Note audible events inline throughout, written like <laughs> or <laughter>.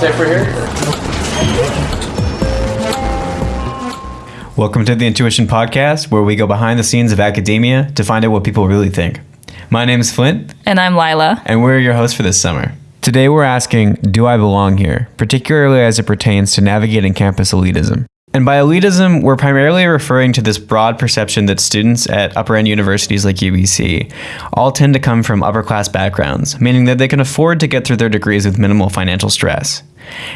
latte for here? Welcome to the Intuition Podcast, where we go behind the scenes of academia to find out what people really think. My name is Flint, And I'm Lila. and we're your hosts for this summer. Today we're asking, Do I belong here? particularly as it pertains to navigating campus elitism. And by elitism, we're primarily referring to this broad perception that students at upper end universities like UBC all tend to come from upper class backgrounds, meaning that they can afford to get through their degrees with minimal financial stress.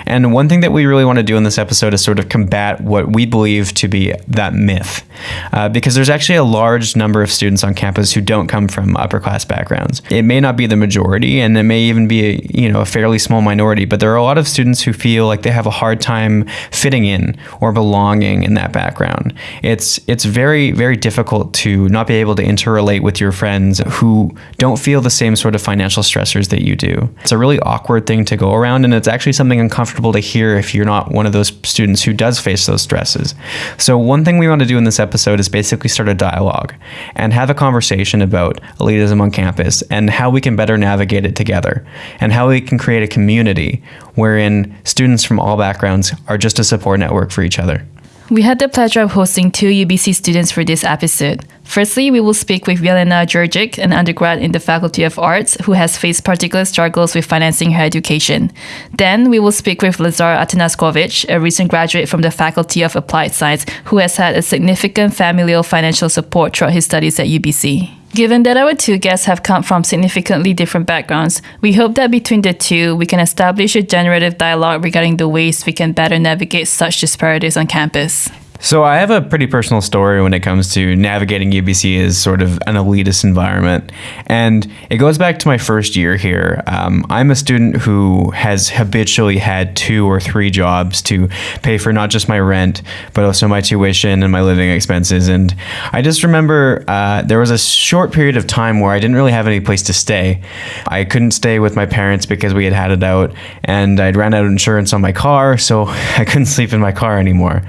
And one thing that we really want to do in this episode is sort of combat what we believe to be that myth. Uh, because there's actually a large number of students on campus who don't come from upper class backgrounds. It may not be the majority, and it may even be a, you know a fairly small minority, but there are a lot of students who feel like they have a hard time fitting in or belonging in that background. It's it's very very difficult to not be able to interrelate with your friends who don't feel the same sort of financial stressors that you do. It's a really awkward thing to go around, and it's actually something uncomfortable to hear if you're not one of those students who does face those stresses. So, one thing we want to do in this episode is basically start a dialogue and have a conversation about elitism on campus and how we can better navigate it together and how we can create a community wherein students from all backgrounds are just a support network for each other. We had the pleasure of hosting two UBC students for this episode. Firstly, we will speak with Yelena Georgic, an undergrad in the Faculty of Arts who has faced particular struggles with financing her education. Then, we will speak with Lazar Atanaskovic, a recent graduate from the Faculty of Applied Science who has had a significant familial financial support throughout his studies at UBC. Given that our two guests have come from significantly different backgrounds, we hope that between the two, we can establish a generative dialogue regarding the ways we can better navigate such disparities on campus. So I have a pretty personal story when it comes to navigating UBC as sort of an elitist environment, and it goes back to my first year here. Um, I'm a student who has habitually had two or three jobs to pay for not just my rent, but also my tuition and my living expenses. And I just remember uh, there was a short period of time where I didn't really have any place to stay. I couldn't stay with my parents because we had had it out, and I'd ran out of insurance on my car, so <laughs> I couldn't sleep in my car anymore.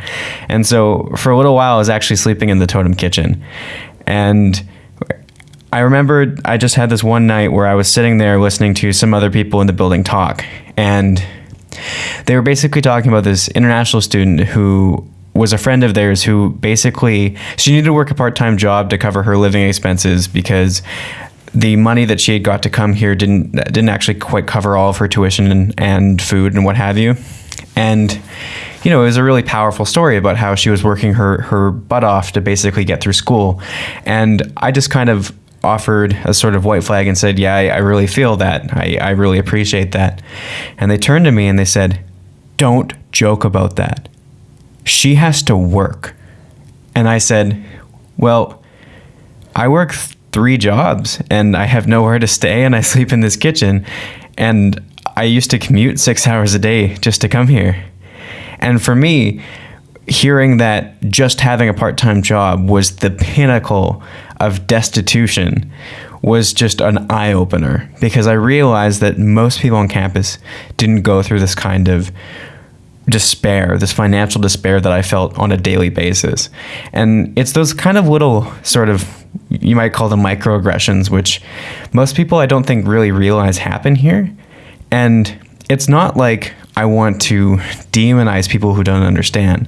And so for a little while, I was actually sleeping in the totem kitchen. And I remember I just had this one night where I was sitting there listening to some other people in the building talk. And they were basically talking about this international student who was a friend of theirs who basically she needed to work a part-time job to cover her living expenses because the money that she had got to come here didn't didn't actually quite cover all of her tuition and, and food and what have you. And you know, it was a really powerful story about how she was working her her butt off to basically get through school. And I just kind of offered a sort of white flag and said, "Yeah, I, I really feel that. I, I really appreciate that." And they turned to me and they said, "Don't joke about that. She has to work." And I said, "Well, I work three jobs and I have nowhere to stay and I <laughs> sleep in this kitchen and I used to commute 6 hours a day just to come here." And for me, hearing that just having a part time job was the pinnacle of destitution was just an eye opener because I realized that most people on campus didn't go through this kind of despair, this financial despair that I felt on a daily basis. And it's those kind of little sort of you might call them microaggressions, which most people I don't think really realize happen here. And it's not like I want to demonize people who don't understand.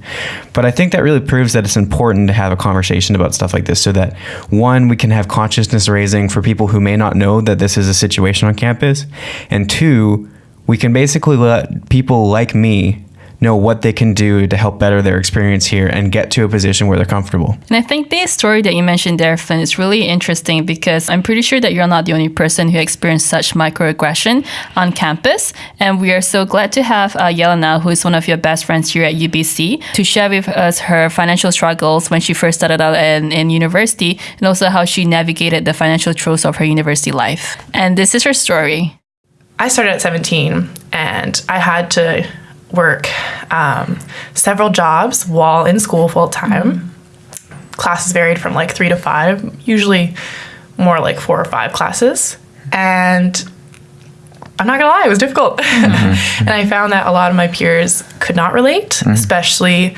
But I think that really proves that it's important to have a conversation about stuff like this so that one, we can have consciousness raising for people who may not know that this is a situation on campus. And two, we can basically let people like me know what they can do to help better their experience here and get to a position where they're comfortable. And I think the story that you mentioned there, Flynn, is really interesting because I'm pretty sure that you're not the only person who experienced such microaggression on campus. And we are so glad to have uh, Yelena, who is one of your best friends here at UBC, to share with us her financial struggles when she first started out in, in university and also how she navigated the financial throes of her university life. And this is her story. I started at 17 and I had to work um, several jobs while in school full time. Mm-hmm. Classes varied from like three to five, usually more like four or five classes. And I'm not gonna lie, it was difficult. Mm-hmm. <laughs> and I found that a lot of my peers could not relate, mm-hmm. especially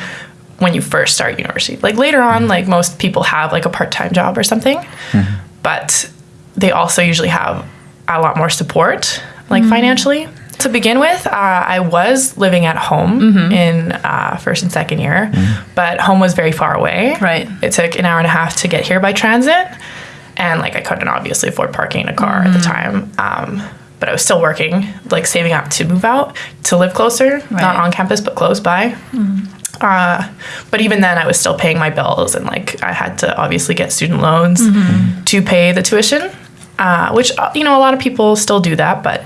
when you first start university. Like later on, like most people have like a part time job or something, but they also usually have a lot more support, like financially. To begin with, uh, I was living at home in uh, first and second year, but home was very far away. Right. It took an hour and a half to get here by transit, and like I couldn't obviously afford parking in a car at the time. Um, but I was still working, like saving up to move out to live closer, Right. not on campus but close by. Uh, but even then, I was still paying my bills, and like I had to obviously get student loans to pay the tuition, uh, which uh, you know a lot of people still do that, but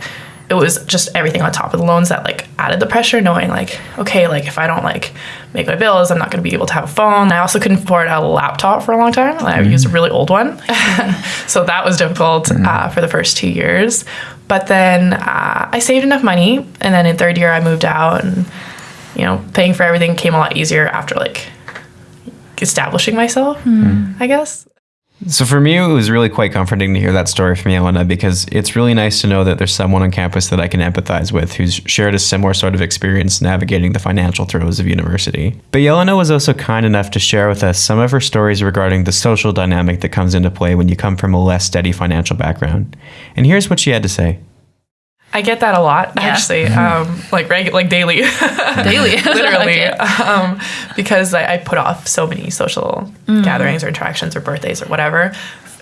it was just everything on top of the loans that like added the pressure. Knowing like okay, like if I don't like make my bills, I'm not going to be able to have a phone. I also couldn't afford a laptop for a long time. I used a really old one, <laughs> so that was difficult uh, for the first two years. But then uh, I saved enough money, and then in third year I moved out and you know, paying for everything came a lot easier after like establishing myself, I guess. So for me, it was really quite comforting to hear that story from Yelena because it's really nice to know that there's someone on campus that I can empathize with who's shared a similar sort of experience navigating the financial throes of university. But Yelena was also kind enough to share with us some of her stories regarding the social dynamic that comes into play when you come from a less steady financial background. And here's what she had to say. I get that a lot, Yeah. actually, um, like regu- like daily, <laughs> Daily. <laughs> literally, Okay. um, because I, I put off so many social gatherings or interactions or birthdays or whatever,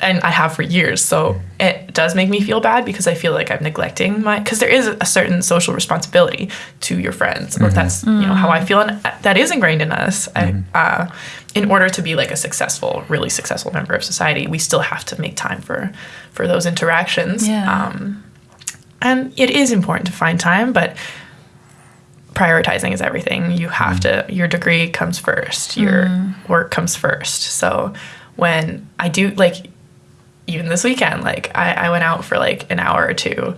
and I have for years. So it does make me feel bad because I feel like I'm neglecting my because there is a certain social responsibility to your friends, or that's you know how I feel, and that is ingrained in us. I, uh, in order to be like a successful, really successful member of society, we still have to make time for for those interactions. Yeah. Um, and it is important to find time, but prioritizing is everything. You have mm. to, your degree comes first, your mm. work comes first. So when I do, like, even this weekend, like, I, I went out for like an hour or two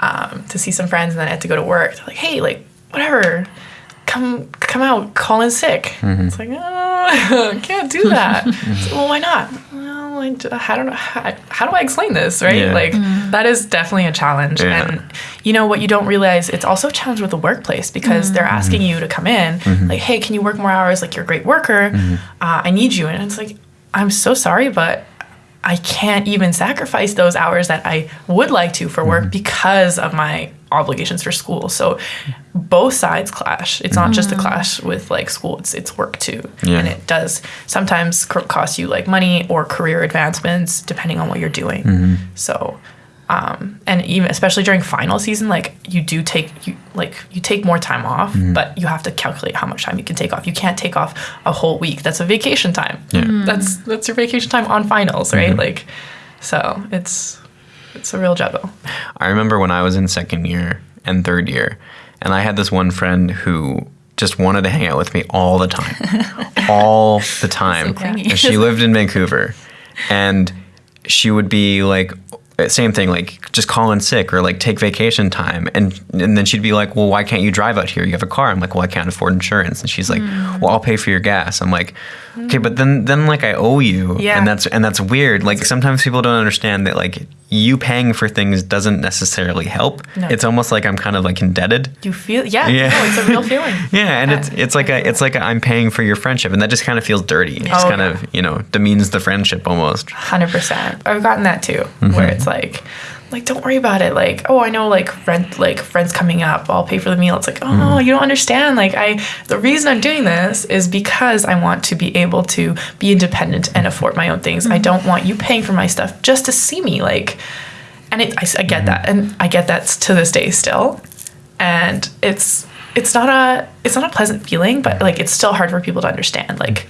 um, to see some friends and then I had to go to work. They're like, hey, like, whatever. Come, come out, call in sick. Mm-hmm. It's like, oh, I <laughs> can't do that. <laughs> It's like, well, why not? Well, I, d- I don't know. How, how do I explain this, right? Yeah. Like, mm-hmm. that is definitely a challenge. Yeah. And you know what you don't realize, it's also a challenge with the workplace because mm-hmm. they're mm-hmm. asking you to come in, like, hey, can you work more hours? Like, you're a great worker. Uh, I need you. And it's like, I'm so sorry, but I can't even sacrifice those hours that I would like to for work because of my obligations for school. So both sides clash. It's not just a mm-hmm. clash with like school, it's it's work too. Yeah. And it does sometimes c- cost you like money or career advancements depending on what you're doing. Mm-hmm. So um, and even especially during final season, like you do take you like you take more time off, mm-hmm. but you have to calculate how much time you can take off. You can't take off a whole week. That's a vacation time. Yeah. That's that's your vacation time on finals, right? Like, so it's it's a real juggle. I remember when I was in second year and third year, and I had this one friend who just wanted to hang out with me all the time, <laughs> all the time. clingy. And she lived in Vancouver, and she would be like, same thing, like just call in sick or like take vacation time, and and then she'd be like, well, why can't you drive out here? You have a car. I'm like, well, I can't afford insurance, and she's like, hmm. well, I'll pay for your gas. I'm like, okay, but hmm. then then like I owe you, Yeah. and that's and that's weird. Like sometimes people don't understand that like you paying for things doesn't necessarily help. No. It's almost like I'm kind of like indebted. You feel yeah, Yeah. no, it's a real <laughs> feeling. Yeah, and it's it's like a it's like a, I'm paying for your friendship, and that just kind of feels dirty. It just Oh, kind of you know demeans the friendship almost. Hundred percent. I've gotten that too, where mm-hmm. it's like, like don't worry about it. Like, oh, I know, like rent, like friends coming up, I'll pay for the meal. It's like, oh, mm-hmm. you don't understand. Like, I the reason I'm doing this is because I want to be able to be independent and afford my own things. I mm-hmm. don't want you paying for my stuff just to see me. Like, and it, I, I get that, and I get that to this day still, and it's it's not a it's not a pleasant feeling, but like it's still hard for people to understand. Like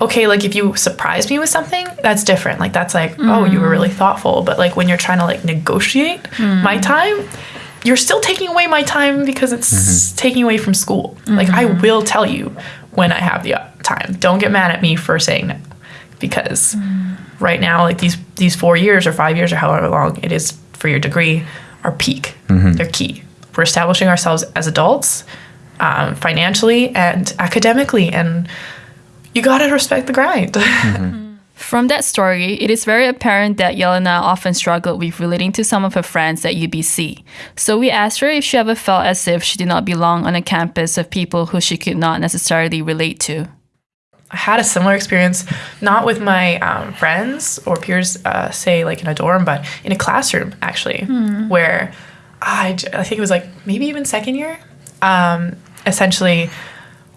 okay, like if you surprise me with something, that's different. Like that's like, oh, you were mm. really thoughtful. But like when you're trying to like negotiate mm. my time, you're still taking away my time because it's mm-hmm. taking away from school. Like I mm-hmm. will tell you when I have the uh, time. Don't get mad at me for saying no, because mm. right now, like these these four years or five years or however long it is for your degree, are peak. Mm-hmm. They're key. We're establishing ourselves as adults, um, financially and academically, and you gotta respect the grind. <laughs> From that story, it is very apparent that Yelena often struggled with relating to some of her friends at UBC. So we asked her if she ever felt as if she did not belong on a campus of people who she could not necessarily relate to. I had a similar experience, not with my um, friends or peers, uh, say like in a dorm, but in a classroom actually, where I, I think it was like maybe even second year. Um, essentially,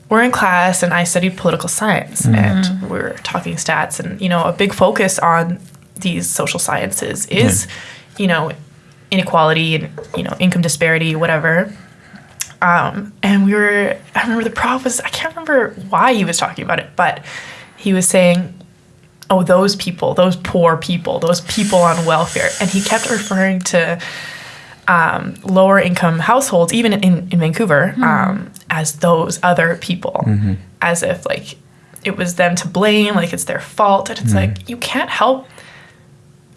we're in class and I studied political science and we are talking stats and you know a big focus on these social sciences is you know inequality and you know income disparity whatever. Um, and we were I remember the prof was I can't remember why he was talking about it but he was saying oh those people those poor people those people on welfare and he kept referring to um, lower income households, even in, in Vancouver, hmm. um, as those other people, as if like it was them to blame, like it's their fault. And it's like, you can't help,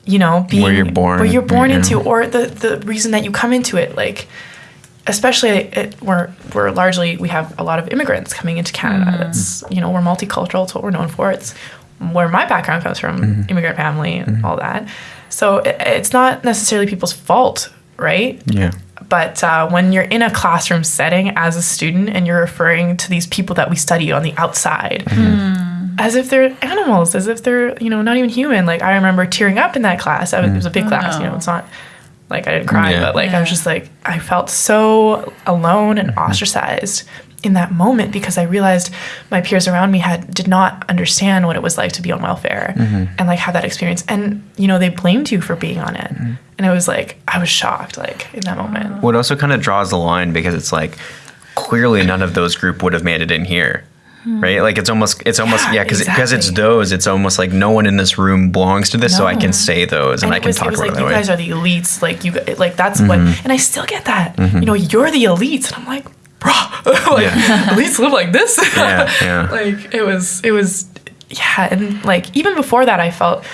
you know, being Where you're born, where you're born yeah. into, or the, the reason that you come into it. Like, especially it, we're, we're largely, we have a lot of immigrants coming into Canada. Mm-hmm. That's, you know, we're multicultural. It's what we're known for. It's where my background comes from, immigrant family and all that. So it, it's not necessarily people's fault, right? Yeah. But uh, when you're in a classroom setting as a student and you're referring to these people that we study on the outside mm-hmm. mm. as if they're animals, as if they're, you know, not even human. Like I remember tearing up in that class. I was, It was a big mm. class, you know, oh. it's not like I didn't cry, Yeah. but like I was just like, I felt so alone and mm-hmm. ostracized in that moment because I realized my peers around me had did not understand what it was like to be on welfare mm-hmm. and like have that experience. And, you know, they blamed you for being on it. Mm-hmm. And it was like, I was shocked, like in that moment. What also kind of draws the line because it's like clearly none of those group would have made it in here. Right, like it's almost, it's almost, Yeah, yeah, because because it's those, it's almost like no one in this room belongs to this, so I can say those and, I can was, talk about like it you guys are the elites like you like that's what mm-hmm. and i still get that. Mm-hmm. You know you're the elites and i'm like bro <laughs> like elites live like this? Yeah, yeah. <laughs> like it was it was yeah and like even before that i felt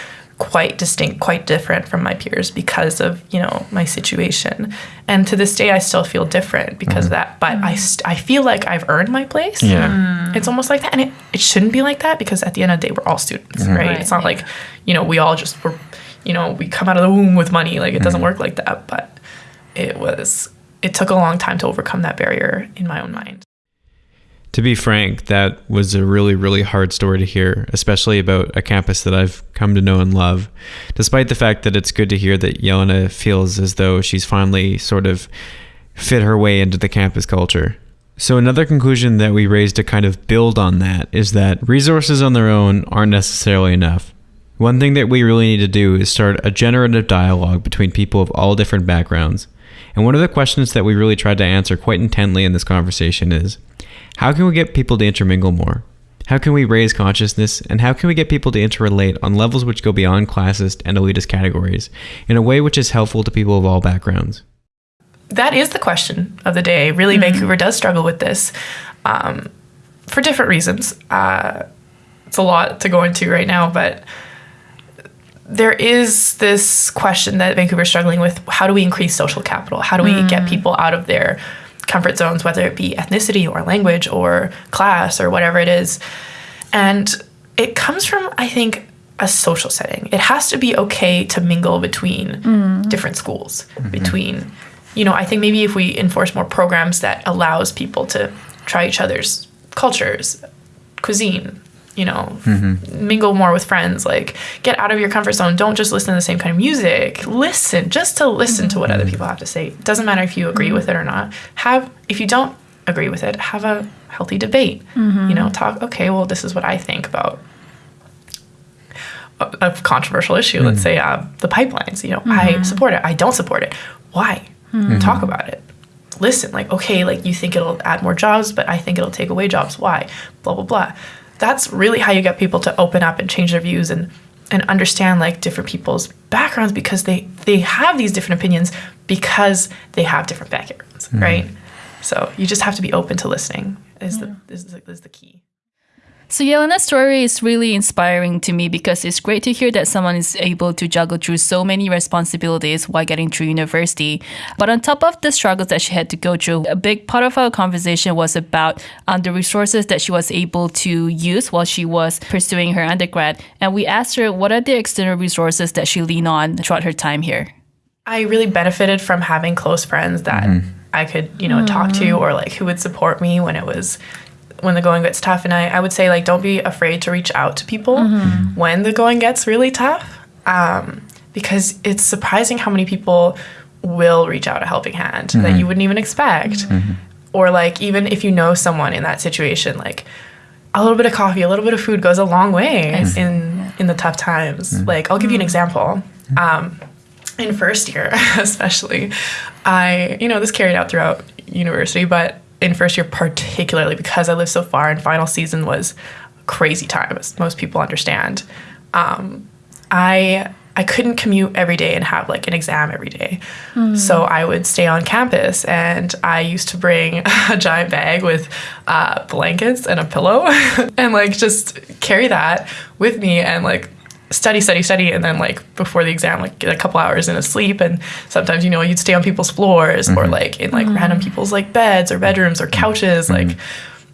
quite distinct quite different from my peers because of you know my situation. And to this day i still feel different because mm-hmm. of that. But i mm-hmm. st- i feel like i've earned my place. Yeah. Mm. it's almost like that. And it, it shouldn't be like that because at the end of the day we're all students mm-hmm. right? Right, it's not yeah. like you know we all just were you know we come out of the womb with money. Like it doesn't work like that. But it was it took a long time to overcome that barrier in my own mind To be frank, that was a really, really hard story to hear, especially about a campus that I've come to know and love. Despite the fact that it's good to hear that Yelena feels as though she's finally sort of fit her way into the campus culture. So, another conclusion that we raised to kind of build on that is that resources on their own aren't necessarily enough. One thing that we really need to do is start a generative dialogue between people of all different backgrounds. And one of the questions that we really tried to answer quite intently in this conversation is how can we get people to intermingle more? How can we raise consciousness? And how can we get people to interrelate on levels which go beyond classist and elitist categories in a way which is helpful to people of all backgrounds? that is the question of the day. Really vancouver does struggle with this um, for different reasons. Uh, it's a lot to go into right now but there is this question that Vancouver's struggling with. How do we increase social capital? How do we get people out of their comfort zones whether it be ethnicity or language or class or whatever it is. And it comes from i think a social setting. It has to be okay to mingle between mm. different schools mm-hmm. between you know i think maybe if we enforce more programs that allows people to try each other's cultures cuisine you know mm-hmm. mingle more with friends like get out of your comfort zone. Don't just listen to the same kind of music. Listen just to listen to what other mm-hmm. people have to say. It doesn't matter if you agree mm-hmm. with it or not. Have if you don't agree with it have a healthy debate. You know talk okay well this is what i think about a, a controversial issue. Let's say uh, the pipelines you know i support it. I don't support it. Why? Talk about it. Listen like okay like you think it'll add more jobs but i think it'll take away jobs. Why? Blah blah blah that's really how you get people to open up and change their views and and understand like different people's backgrounds because they they have these different opinions because they have different backgrounds mm. right? So you just have to be open to listening is the is the, is the key So Yelena's story is really inspiring to me because it's great to hear that someone is able to juggle through so many responsibilities while getting through university. But on top of the struggles that she had to go through, a big part of our conversation was about um, the resources that she was able to use while she was pursuing her undergrad. And we asked her what are the external resources that she leaned on throughout her time here. I really benefited from having close friends that I could, you know, talk to or like who would support me when it was when the going gets tough. And I, I would say like don't be afraid to reach out to people mm-hmm. when the going gets really tough. Um, because it's surprising how many people will reach out a helping hand that mm-hmm. you wouldn't even expect. Mm-hmm. Or like even if you know someone in that situation, like a little bit of coffee, a little bit of food goes a long way in in the tough times. Like I'll give you an example. Um, in first year, <laughs> especially, I you know this carried out throughout university, but in first year particularly because I lived so far and final season was crazy time, as most people understand. Um, I I couldn't commute every day and have like an exam every day. So I would stay on campus and I used to bring <laughs> a giant bag with uh, blankets and a pillow <laughs> and like just carry that with me and like study, study, study. And then like before the exam, like get a couple hours in a sleep. And sometimes, you know, you'd stay on people's floors or mm-hmm. like in like mm-hmm. random people's like beds or bedrooms or couches. Mm-hmm. Like,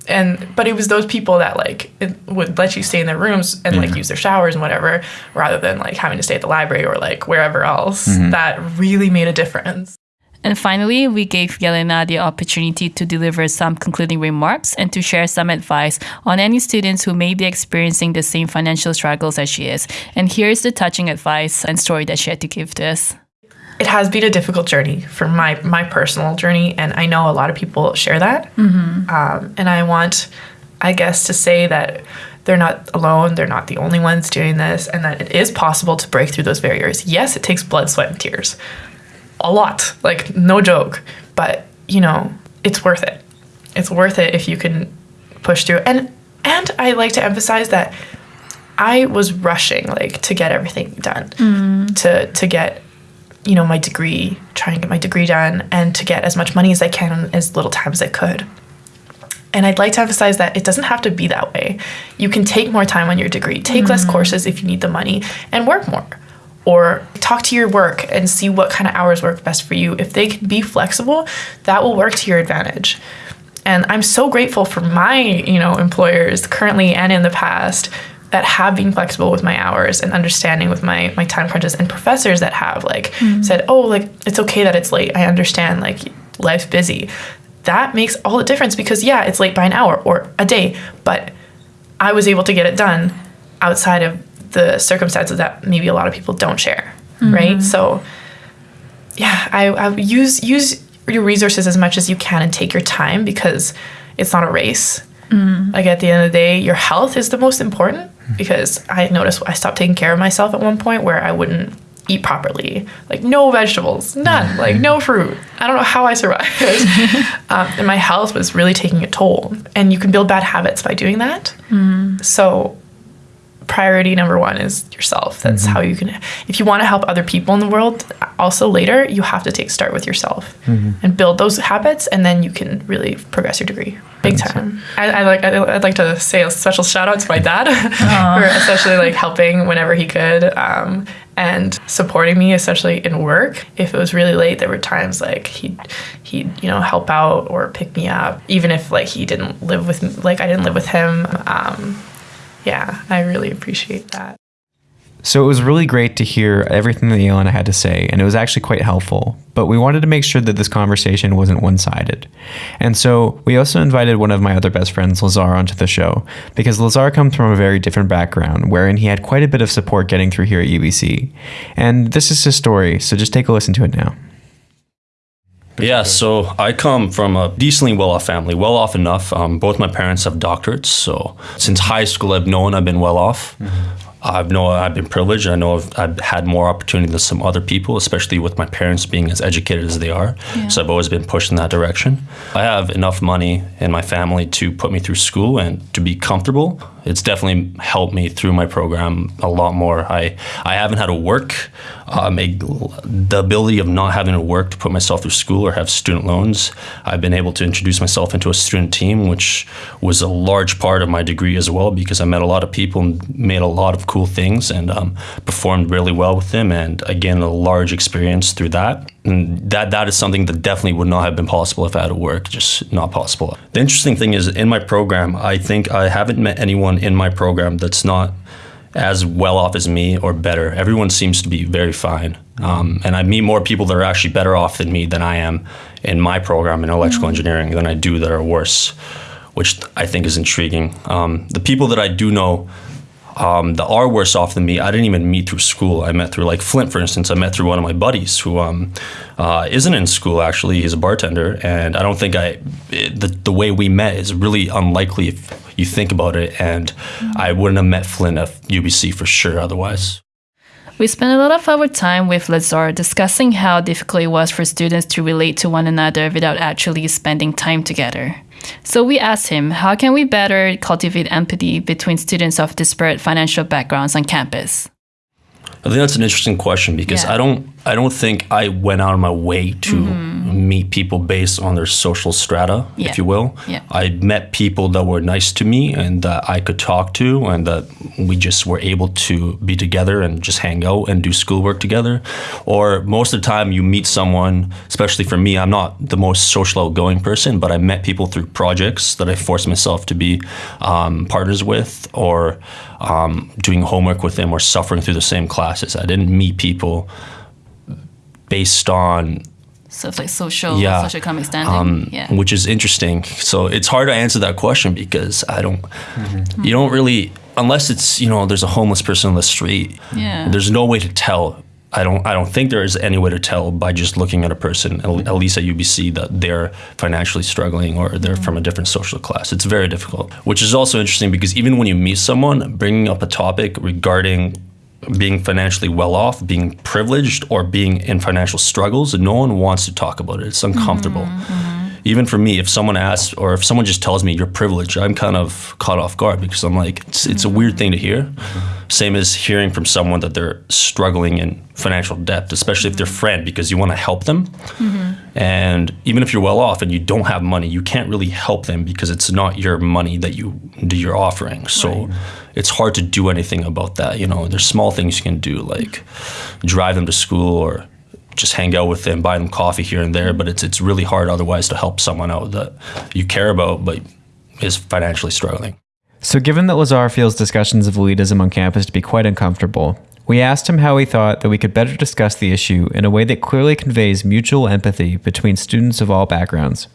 and but it was those people that like it would let you stay in their rooms and like use their showers and whatever rather than like having to stay at the library or like wherever else that really made a difference And finally, we gave Yelena the opportunity to deliver some concluding remarks and to share some advice on any students who may be experiencing the same financial struggles as she is. And here's the touching advice and story that she had to give to us. it has been a difficult journey for my my personal journey and i know a lot of people share that um, and i want i guess to say that they're not alone they're not the only ones doing this and that it is possible to break through those barriers yes it takes blood sweat and tears a lot like no joke. But you know it's worth it. It's worth it if you can push through. And and i like to emphasize that i was rushing like to get everything done mm. to to get you know my degree try and get my degree done and to get as much money as i can in as little time as i could. And i'd like to emphasize that it doesn't have to be that way. You can take more time on your degree. Take less mm. courses if you need the money and work more or talk to your work and see what kind of hours work best for you. If they can be flexible that will work to your advantage. And i'm so grateful for my you know employers currently and in the past that have been flexible with my hours and understanding with my my time crunches and professors that have like mm-hmm. said oh like it's okay that it's late. I understand like life's busy. That makes all the difference because yeah it's late by an hour or a day but i was able to get it done outside of the circumstances that maybe a lot of people don't share mm-hmm. right? So yeah I, I use use your resources as much as you can and take your time because it's not a race. Mm-hmm. Like at the end of the day your health is the most important because i noticed i stopped taking care of myself at one point where i wouldn't eat properly. Like no vegetables none. Like no mm-hmm. fruit. I don't know how i survived. <laughs> Um, and my health was really taking a toll. And you can build bad habits by doing that. So priority number one is yourself. That's how you can, if you want to help other people in the world, also later, you have to take start with yourself and build those habits, and then you can really progress your degree big time. I, I like, I, I'd like to say a special shout out to my dad <laughs> for especially like helping whenever he could. Um, and supporting me, especially in work. If it was really late, there were times like he'd he'd you know help out or pick me up, even if like he didn't live with me, like I didn't live with him. Um, yeah, I really appreciate that. So it was really great to hear everything that Yelena had to say, and it was actually quite helpful. But we wanted to make sure that this conversation wasn't one sided. And so we also invited one of my other best friends, Lazar, onto the show, because Lazar comes from a very different background, wherein he had quite a bit of support getting through here at UBC. And this is his story, so just take a listen to it now. Yeah, so I come from a decently well off family, well off enough. Um, both my parents have doctorates, so since high school, I've known I've been well off. I've know I've been privileged. I know I've, I've had more opportunity than some other people, especially with my parents being as educated as they are. So I've always been pushed in that direction. I have enough money in my family to put me through school and to be comfortable. It's definitely helped me through my program a lot more. I I haven't had to work. Um, a, the ability of not having to work to put myself through school or have student loans. I've been able to introduce myself into a student team, which was a large part of my degree as well, because I met a lot of people and made a lot of cool things and um, performed really well with them, and again a large experience through that. And that that is something that definitely would not have been possible if I had to work. Just not possible. The interesting thing is in my program, I think I haven't met anyone in my program that's not as well off as me or better. Everyone seems to be very fine. Um, and I meet more people that are actually better off than me than I am in my program in electrical engineering than I do that are worse, which I think is intriguing. Um, the people that I do know um, that are worse off than me, I didn't even meet through school. I met through like Flint, for instance. I met through one of my buddies who um, uh, not in school actually. He's a bartender, and I don't think I it, the the way we met is really unlikely if you think about it. And I wouldn't have met Flint at UBC for sure otherwise. We spent a lot of our time with Lazar discussing how difficult it was for students to relate to one another without actually spending time together. So we asked him, how can we better cultivate empathy between students of disparate financial backgrounds on campus? I think that's an interesting question because Yeah. I don't I don't think I went out of my way to meet people based on their social strata, Mm-hmm. Yeah. if you will. Yeah. I met people that were nice to me and that I could talk to and that we just were able to be together and just hang out and do schoolwork together. Or most of the time you meet someone, especially for me, I'm not the most social outgoing person, but I met people through projects that I forced myself to be um, partners with or um, doing homework with them or suffering through the same classes. I didn't meet people based on So it's like social, yeah, social economic standing. um, yeah. which is interesting. So it's hard to answer that question because I don't, you don't really, unless it's you know there's a homeless person on the street. Yeah. There's no way to tell. I don't. I don't think there is any way to tell by just looking at a person, at at least at UBC, that they're financially struggling or they're from a different social class. It's very difficult. Which is also interesting because even when you meet someone, bringing up a topic regarding being financially well off, being privileged, or being in financial struggles, no one wants to talk about it. It's uncomfortable. Mm-hmm, mm-hmm. Even for me, if someone asks or if someone just tells me you're privileged, I'm kind of caught off guard because I'm like, it's, it's a weird thing to hear. Mm-hmm. Same as hearing from someone that they're struggling in financial debt, especially if they're friend, because you want to help them. And even if you're well off and you don't have money, you can't really help them because it's not your money that you do you're offering. So it's hard to do anything about that. You know, there's small things you can do like drive them to school or just hang out with them, buy them coffee here and there. But it's it's really hard otherwise to help someone out that you care about but is financially struggling. So, given that Lazar feels discussions of elitism on campus to be quite uncomfortable, we asked him how he thought that we could better discuss the issue in a way that clearly conveys mutual empathy between students of all backgrounds.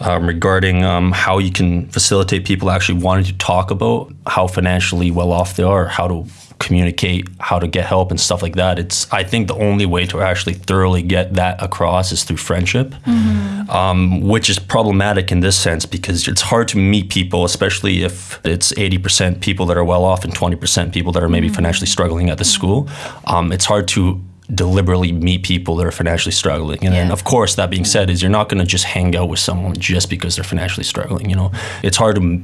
Um, regarding um, how you can facilitate people actually wanting to talk about how financially well off they are, how to communicate, how to get help, and stuff like that. It's I think the only way to actually thoroughly get that across is through friendship, um, which is problematic in this sense because it's hard to meet people, especially if it's eighty percent people that are well off and twenty percent people that are maybe financially struggling at the school. Um, it's hard to deliberately meet people that are financially struggling. And then, of course, that being said, is you're not going to just hang out with someone just because they're financially struggling. You know, it's hard to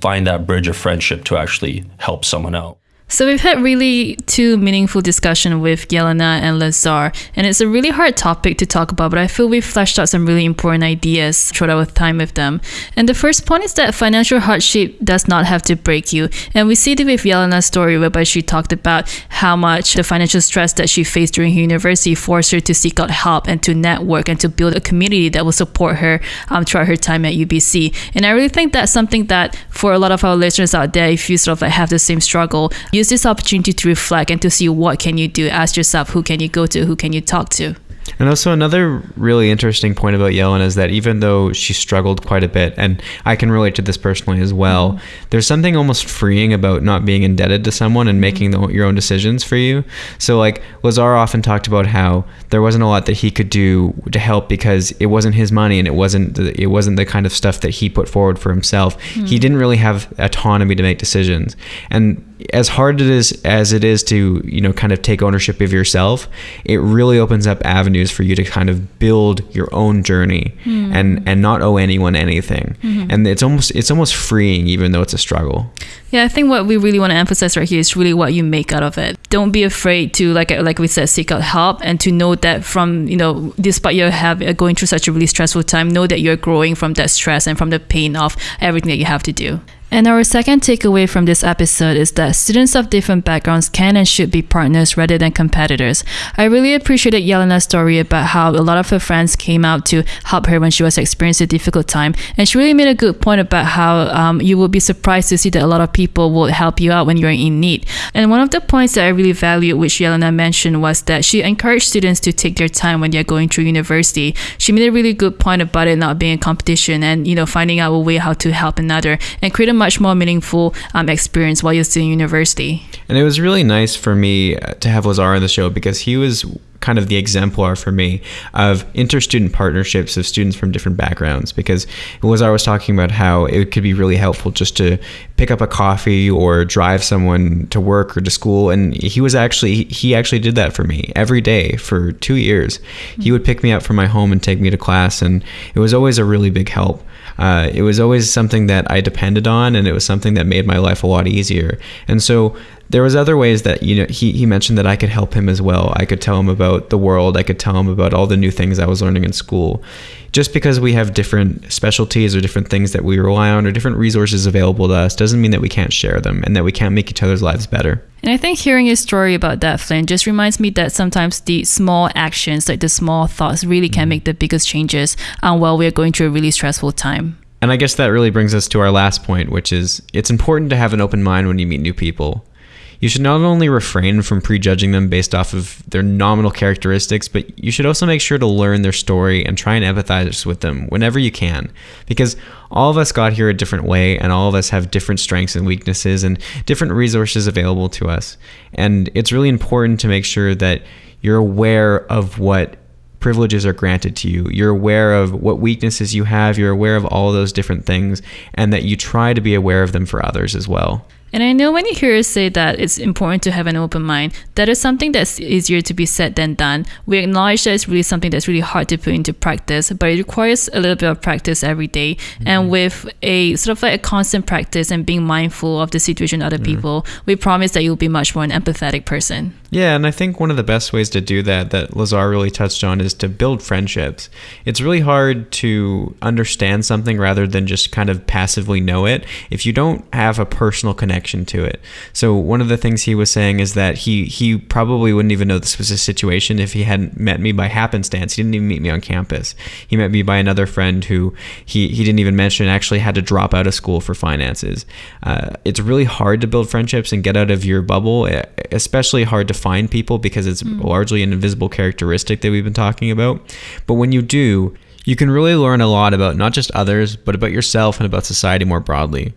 find that bridge of friendship to actually help someone out. So we've had really two meaningful discussion with Yelena and Lazar, and it's a really hard topic to talk about, but I feel we've fleshed out some really important ideas throughout our time with them. And the first point is that financial hardship does not have to break you. And we see it with Yelena's story whereby she talked about how much the financial stress that she faced during her university forced her to seek out help and to network and to build a community that will support her um, throughout her time at UBC. And I really think that's something that for a lot of our listeners out there, if you sort of like have the same struggle, use this opportunity to reflect and to see what can you do. Ask yourself, who can you go to? Who can you talk to? And also another really interesting point about Yelena is that even though she struggled quite a bit, and I can relate to this personally as well, mm-hmm. there's something almost freeing about not being indebted to someone and making mm-hmm. the, your own decisions for you. So like Lazar often talked about how there wasn't a lot that he could do to help because it wasn't his money and it wasn't the, it wasn't the kind of stuff that he put forward for himself. He mm-hmm. didn't really have autonomy to make decisions. And as hard it is as it is to you know kind of take ownership of yourself it really opens up avenues for you to kind of build your own journey hmm. and and not owe anyone anything hmm. and it's almost it's almost freeing even though it's a struggle Yeah, I think what we really want to emphasize right here is really what you make out of it. Don't be afraid to like uh, like we said, seek out help and to know that from you know, despite you have uh, going through such a really stressful time, know that you're growing from that stress and from the pain of everything that you have to do. And our second takeaway from this episode is that students of different backgrounds can and should be partners rather than competitors. I really appreciated Yelena's story about how a lot of her friends came out to help her when she was experiencing a difficult time. And she really made a good point about how um, you will be surprised to see that a lot of people will help you out when you're in need. And one of the points that I really valued, which Yelena mentioned, was that she encouraged students to take their time when they're going through university. She made a really good point about it not being a competition and, you know, finding out a way how to help another and create a much more meaningful um, experience while you're still in university. And it was really nice for me uh, to have Lazar on the show because he was kind of the exemplar for me of interstudent partnerships of students from different backgrounds. Because Lazar was talking about how it could be really helpful just to pick up a coffee or drive someone to work or to school. And he was actually, he actually did that for me every day for two years. He would pick me up from my home and take me to class. And it was always a really big help. Uh, it was always something that I depended on, and it was something that made my life a lot easier. And so there was other ways that you know he, he mentioned that I could help him as well. I could tell him about the world. I could tell him about all the new things I was learning in school. Just because we have different specialties or different things that we rely on or different resources available to us doesn't mean that we can't share them and that we can't make each other's lives better. And I think hearing your story about that, Flynn, just reminds me that sometimes the small actions, like the small thoughts, really can make the biggest changes um, while we're going through a really stressful time. And I guess that really brings us to our last point, which is it's important to have an open mind when you meet new people. You should not only refrain from prejudging them based off of their nominal characteristics, but you should also make sure to learn their story and try and empathize with them whenever you can. Because all of us got here a different way, and all of us have different strengths and weaknesses and different resources available to us. And it's really important to make sure that you're aware of what privileges are granted to you. You're aware of what weaknesses you have. You're aware of all those different things, and that you try to be aware of them for others as well. And I know when you hear us say that it's important to have an open mind, that is something that's easier to be said than done. We acknowledge that it's really something that's really hard to put into practice, but it requires a little bit of practice every day. Mm-hmm. And with a sort of like a constant practice and being mindful of the situation of other mm-hmm. people, we promise that you'll be much more an empathetic person. Yeah, and I think one of the best ways to do that, that Lazar really touched on, is to build friendships. It's really hard to understand something rather than just kind of passively know it if you don't have a personal connection to it. So one of the things he was saying is that he he probably wouldn't even know this was a situation if he hadn't met me by happenstance. He didn't even meet me on campus. He met me by another friend who he he didn't even mention actually had to drop out of school for finances. Uh, it's really hard to build friendships and get out of your bubble, especially hard to find people because it's mm. largely an invisible characteristic that we've been talking about. But when you do, you can really learn a lot about not just others, but about yourself and about society more broadly.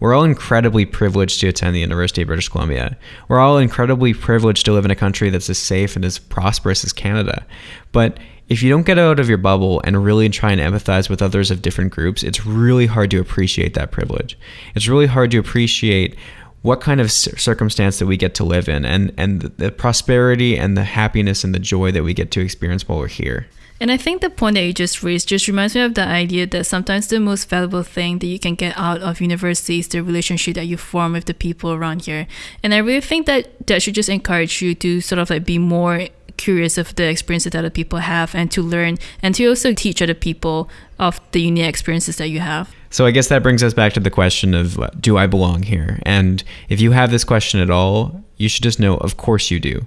We're all incredibly privileged to attend the University of British Columbia. We're all incredibly privileged to live in a country that's as safe and as prosperous as Canada. But if you don't get out of your bubble and really try and empathize with others of different groups, it's really hard to appreciate that privilege. It's really hard to appreciate what kind of circumstance that we get to live in and and the prosperity and the happiness and the joy that we get to experience while we're here. And I think the point that you just raised just reminds me of the idea that sometimes the most valuable thing that you can get out of university is the relationship that you form with the people around here. And I really think that that should just encourage you to sort of like be more curious of the experiences that other people have and to learn and to also teach other people of the unique experiences that you have. So I guess that brings us back to the question of do I belong here? And if you have this question at all, you should just know of course you do.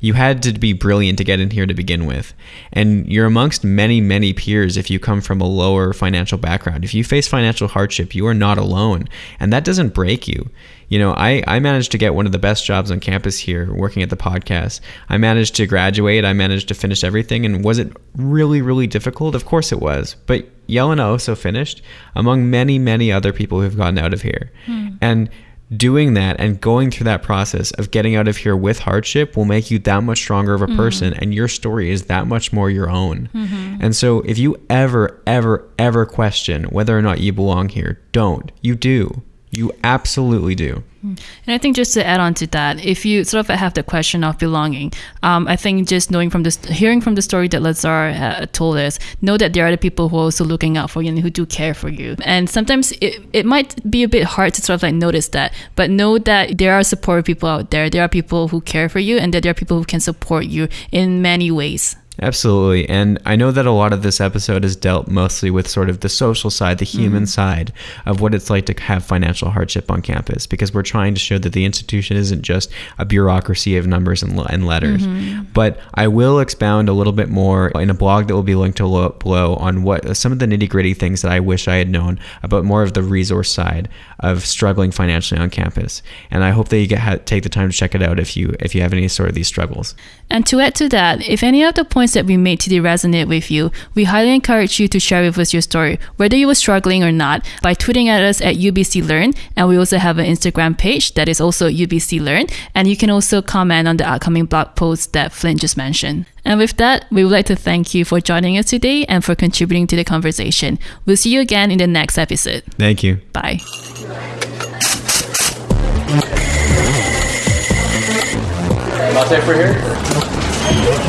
You had to be brilliant to get in here to begin with. And you're amongst many, many peers if you come from a lower financial background. If you face financial hardship, you are not alone. And that doesn't break you. You know, I, I managed to get one of the best jobs on campus here working at the podcast. I managed to graduate. I managed to finish everything. And was it really, really difficult? Of course it was. But Yelena also finished among many, many other people who've gotten out of here. Hmm. And doing that and going through that process of getting out of here with hardship will make you that much stronger of a mm-hmm. person and your story is that much more your own. Mm-hmm. And so if you ever ever ever question whether or not you belong here, don't. You do. You absolutely do. And I think just to add on to that, if you sort of have the question of belonging, um, I think just knowing from this, hearing from the story that Lazar uh, told us, know that there are other people who are also looking out for you and who do care for you. And sometimes it, it might be a bit hard to sort of like notice that, but know that there are supportive people out there. There are people who care for you and that there are people who can support you in many ways. Absolutely. And I know that a lot of this episode is dealt mostly with sort of the social side, the human mm-hmm. side of what it's like to have financial hardship on campus because we're trying to show that the institution isn't just a bureaucracy of numbers and, and letters. Mm-hmm. But I will expound a little bit more in a blog that will be linked to below on what some of the nitty gritty things that I wish I had known about more of the resource side of struggling financially on campus. And I hope that you get take the time to check it out if you if you have any sort of these struggles. And to add to that, if any of the points points that we made today resonate with you, we highly encourage you to share with us your story, whether you were struggling or not, by tweeting at us at UBC Learn. And we also have an Instagram page that is also UBC Learn. And you can also comment on the upcoming blog post that Flint just mentioned. And with that, we would like to thank you for joining us today and for contributing to the conversation. We'll see you again in the next episode. Thank you. Bye. Latte for here?